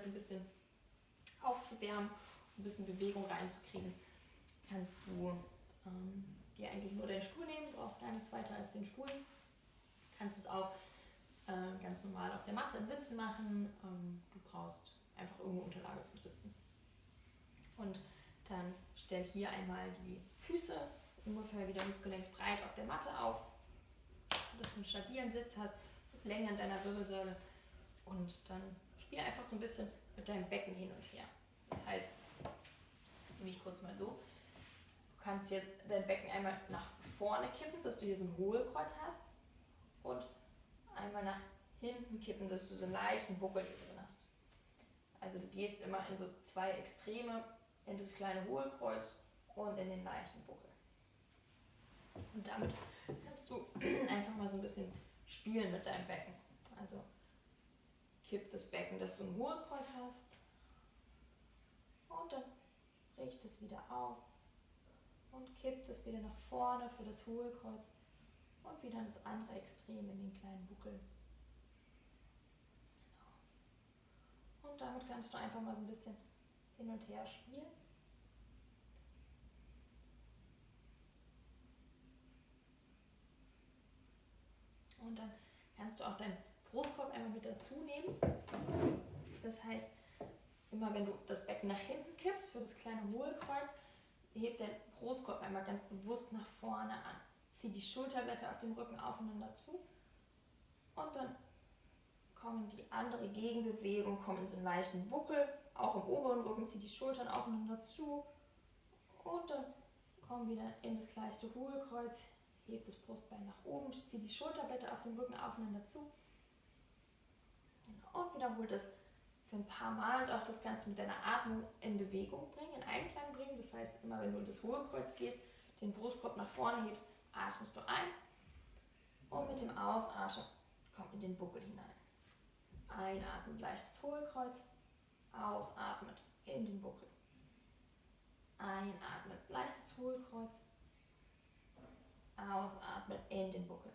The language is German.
so ein bisschen aufzuwärmen, ein bisschen Bewegung reinzukriegen, kannst du ähm, dir eigentlich nur deinen Stuhl nehmen, du brauchst gar nichts weiter als den Stuhl. Kannst es auch äh, ganz normal auf der Matte im Sitzen machen. Ähm, du brauchst einfach irgendeine Unterlage zum Sitzen. Und dann stell hier einmal die Füße ungefähr wieder hüftgelenksbreit auf der Matte auf, dass du einen stabilen Sitz hast, das Länge an deiner Wirbelsäule und dann spiel einfach so ein bisschen mit deinem Becken hin und her. Das heißt, nehme ich kurz mal so, du kannst jetzt dein Becken einmal nach vorne kippen, dass du hier so ein Hohlkreuz hast und einmal nach hinten kippen, dass du so einen leichten Buckel hier drin hast. Also du gehst immer in so zwei Extreme, in das kleine Hohlkreuz und in den leichten Buckel. Und damit kannst du einfach mal so ein bisschen spielen mit deinem Becken. Also kipp das Becken, dass du ein Hohlkreuz hast. Und dann richte es wieder auf und kippt es wieder nach vorne für das Hohlkreuz und wieder das andere Extrem in den kleinen Buckel. Genau. Und damit kannst du einfach mal so ein bisschen hin und her spielen. Und dann kannst du auch deinen Brustkorb einmal mit dazu nehmen. Das heißt, immer wenn du das Becken nach hinten kippst für das kleine Hohlkreuz, hebt dein Brustkorb einmal ganz bewusst nach vorne an. Zieh die Schulterblätter auf dem Rücken aufeinander zu und dann kommen die andere Gegenbewegung, kommen in so einen leichten Buckel, auch im oberen Rücken, zieh die Schultern aufeinander zu und dann komm wieder in das leichte Hohlkreuz, hebt das Brustbein nach oben, zieh die Schulterblätter auf dem Rücken aufeinander zu und wiederholt das für ein paar Mal und auch das Ganze mit deiner Atmung in Bewegung bringen, in Einklang bringen. Das heißt, immer wenn du in das Hohlkreuz gehst, den Brustkorb nach vorne hebst, atmest du ein und mit dem Ausatmen kommt in den Buckel hinein. Einatmen, leichtes Hohlkreuz, ausatmet in den Buckel. Einatmen, leichtes Hohlkreuz, ausatmen in den Buckel.